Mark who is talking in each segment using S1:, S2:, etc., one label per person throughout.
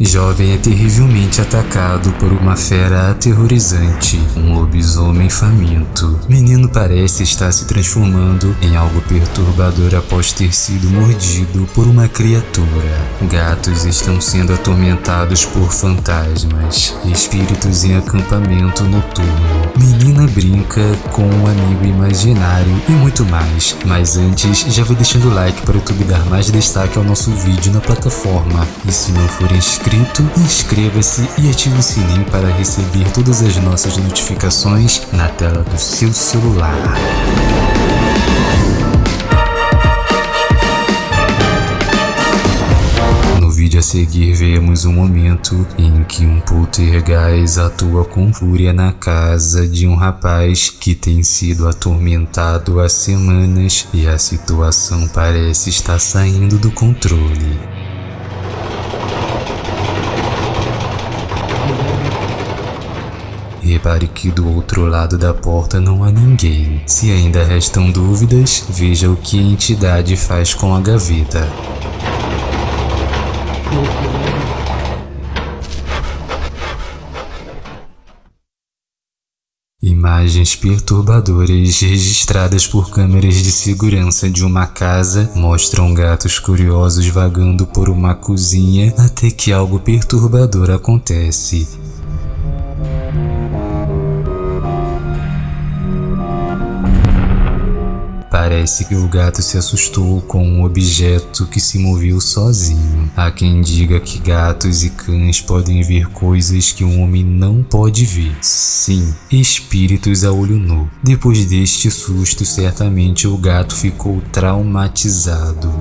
S1: Jovem é terrivelmente atacado por uma fera aterrorizante, um lobisomem faminto. Menino parece estar se transformando em algo perturbador após ter sido mordido por uma criatura. Gatos estão sendo atormentados por fantasmas, espíritos em acampamento noturno. Menina brinca com um amigo imaginário e muito mais. Mas antes, já vou deixando o like para o YouTube dar mais destaque ao nosso vídeo na plataforma. E se não for inscrito, inscrito, inscreva-se e ative o sininho para receber todas as nossas notificações na tela do seu celular. Seguir vemos um momento em que um poltergeist atua com fúria na casa de um rapaz que tem sido atormentado há semanas e a situação parece estar saindo do controle. Repare que do outro lado da porta não há ninguém. Se ainda restam dúvidas, veja o que a entidade faz com a gaveta. Imagens perturbadoras registradas por câmeras de segurança de uma casa mostram gatos curiosos vagando por uma cozinha até que algo perturbador acontece. Parece que o gato se assustou com um objeto que se moveu sozinho. Há quem diga que gatos e cães podem ver coisas que um homem não pode ver. Sim, espíritos a olho nu. Depois deste susto, certamente o gato ficou traumatizado.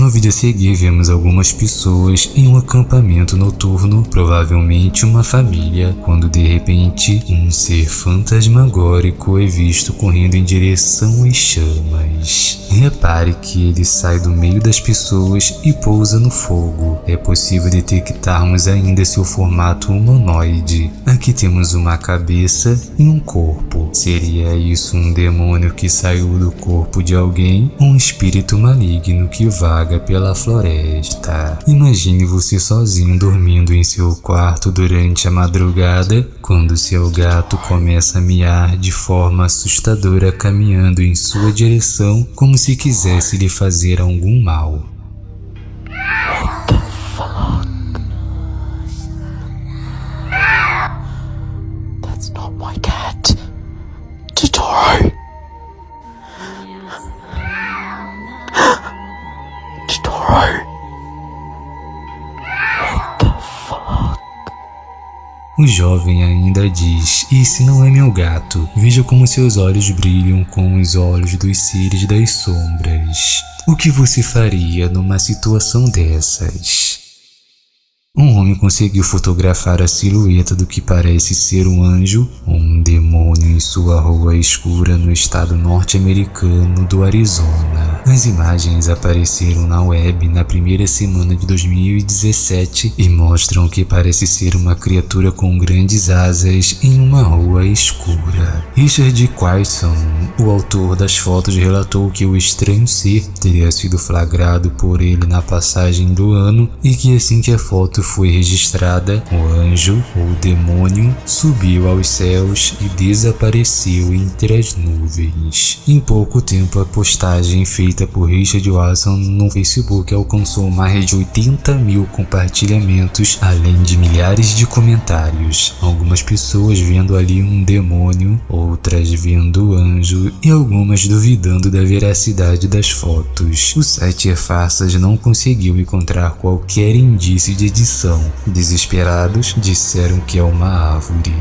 S1: No vídeo a seguir vemos algumas pessoas em um acampamento noturno, provavelmente uma família, quando de repente um ser fantasmagórico é visto correndo em direção às chamas. Repare que ele sai do meio das pessoas e pousa no fogo. É possível detectarmos ainda seu formato humanoide. Aqui temos uma cabeça e um corpo. Seria isso um demônio que saiu do corpo de alguém? Um espírito maligno que vaga vaga pela floresta. Imagine você sozinho dormindo em seu quarto durante a madrugada, quando seu gato começa a miar de forma assustadora caminhando em sua direção como se quisesse lhe fazer algum mal. O jovem ainda diz, esse não é meu gato, veja como seus olhos brilham com os olhos dos seres das sombras. O que você faria numa situação dessas? Um homem conseguiu fotografar a silhueta do que parece ser um anjo ou um demônio em sua rua escura no estado norte-americano do Arizona. As imagens apareceram na web na primeira semana de 2017 e mostram que parece ser uma criatura com grandes asas em uma rua escura. Richard Quaison, o autor das fotos, relatou que o estranho ser teria sido flagrado por ele na passagem do ano e que assim que a foto foi registrada, o anjo ou demônio subiu aos céus e desapareceu entre as nuvens. Em pouco tempo, a postagem feita por Richard Watson no Facebook alcançou mais de 80 mil compartilhamentos, além de milhares de comentários. Algumas pessoas vendo ali um demônio, outras vendo anjo e algumas duvidando da veracidade das fotos. O site Farsas não conseguiu encontrar qualquer indício de edição Desesperados, disseram que é uma árvore.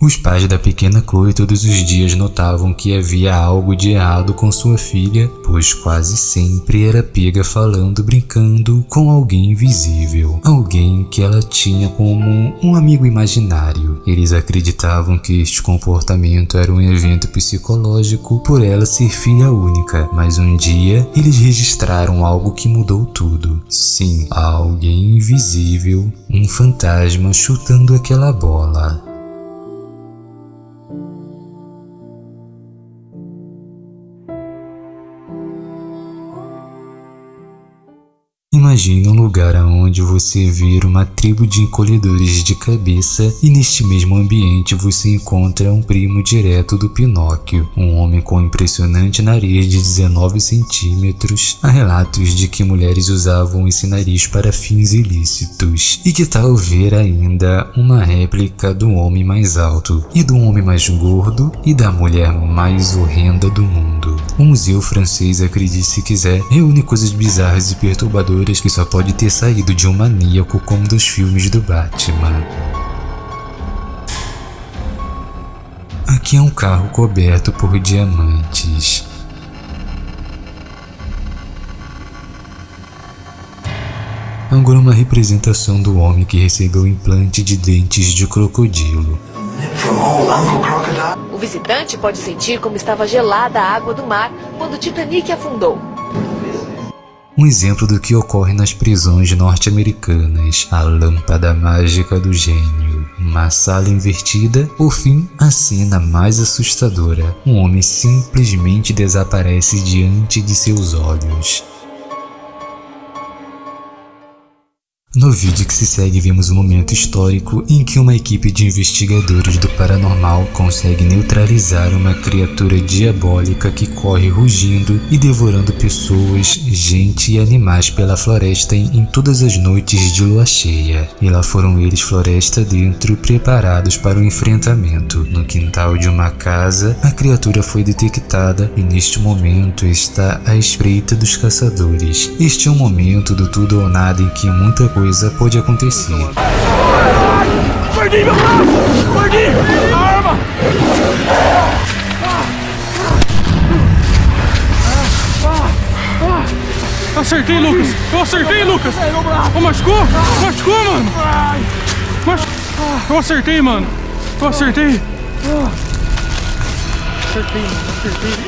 S1: Os pais da pequena Chloe todos os dias notavam que havia algo de errado com sua filha, pois quase sempre era pega falando brincando com alguém invisível, alguém que ela tinha como um amigo imaginário. Eles acreditavam que este comportamento era um evento psicológico por ela ser filha única, mas um dia eles registraram algo que mudou tudo. Sim, alguém invisível, um fantasma chutando aquela bola. Imagine um lugar onde você vê uma tribo de encolhedores de cabeça e neste mesmo ambiente você encontra um primo direto do Pinóquio, um homem com impressionante nariz de 19 centímetros. Há relatos de que mulheres usavam esse nariz para fins ilícitos. E que tal ver ainda uma réplica do homem mais alto e do homem mais gordo e da mulher mais horrenda do mundo. O museu francês, acredite se quiser, reúne coisas bizarras e perturbadoras que só pode ter saído de um maníaco como dos filmes do Batman. Aqui é um carro coberto por diamantes. Agora uma representação do homem que recebeu implante de dentes de crocodilo.
S2: O visitante pode sentir como estava gelada a água do mar quando o Titanic afundou.
S1: Um exemplo do que ocorre nas prisões norte-americanas, a lâmpada mágica do gênio. Uma sala invertida, por fim, a cena mais assustadora. Um homem simplesmente desaparece diante de seus olhos. No vídeo que se segue vemos um momento histórico em que uma equipe de investigadores do paranormal consegue neutralizar uma criatura diabólica que corre rugindo e devorando pessoas, gente e animais pela floresta em, em todas as noites de lua cheia. E lá foram eles floresta dentro preparados para o enfrentamento. No quintal de uma casa, a criatura foi detectada e neste momento está à espreita dos caçadores. Este é um momento do tudo ou nada em que muita coisa pode acontecer.
S3: Perdi meu braço! Perdi! A arma! Acertei, Lucas! Eu acertei, Lucas! Oh, machucou? Machucou, mano! Machu... Eu acertei, mano! Eu acertei! Acertei, acertei!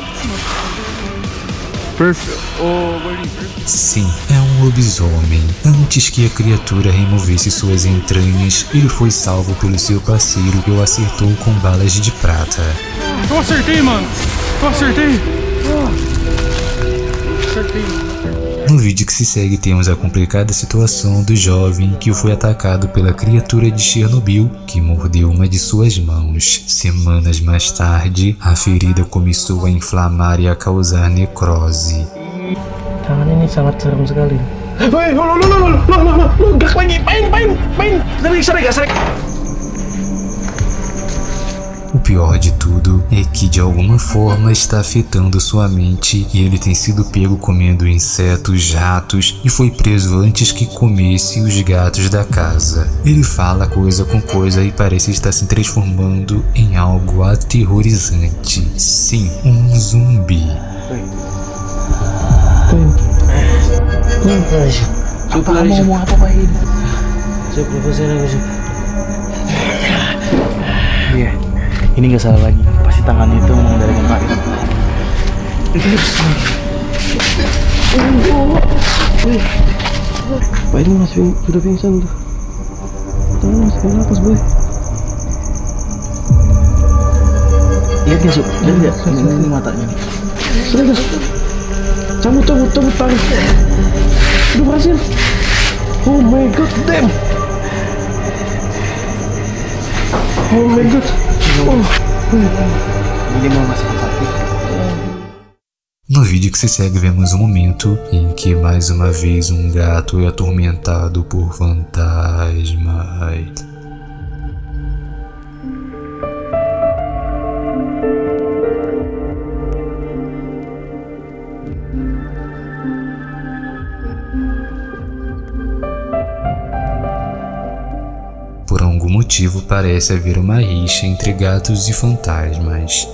S3: Perfeito! Ô, gordinho, perfeito!
S1: Sim, é um lobisomem. Antes que a criatura removesse suas entranhas, ele foi salvo pelo seu parceiro que o acertou com balas de prata.
S3: Eu acertei, mano! Eu acertei! Acertei, mano!
S1: No vídeo que se segue temos a complicada situação do jovem que foi atacado pela criatura de Chernobyl que mordeu uma de suas mãos. Semanas mais tarde, a ferida começou a inflamar e a causar necrose.
S4: Tangan ini sangat serem sekali.
S3: Woi, lo lo lo lo lo lo lo lo gerak lagi, main main main, serik serik serik.
S1: O pior de tudo é que de alguma forma está afetando sua mente e ele tem sido pego comendo insetos, ratos e foi preso antes que comesse os gatos da casa. Ele fala coisa com coisa e parece estar se transformando em algo aterrorizante. Sim, um zumbi.
S4: Apa kamu ini nggak salah lagi. Pasti tangannya itu memang dari Pak ini. Pak ini masih sudah pingsan tuh. Tangan masih napas boy. Lihat nggak Su? Lihat nggak? Ini, matanya. Sudah guys. Cabut, cabut, cabut tarik. Udah berhasil. Oh my god, damn. Oh my god.
S1: No vídeo que se segue vemos um momento em que mais uma vez um gato é atormentado por fantasmas. Motivo parece haver uma rixa entre gatos e fantasmas.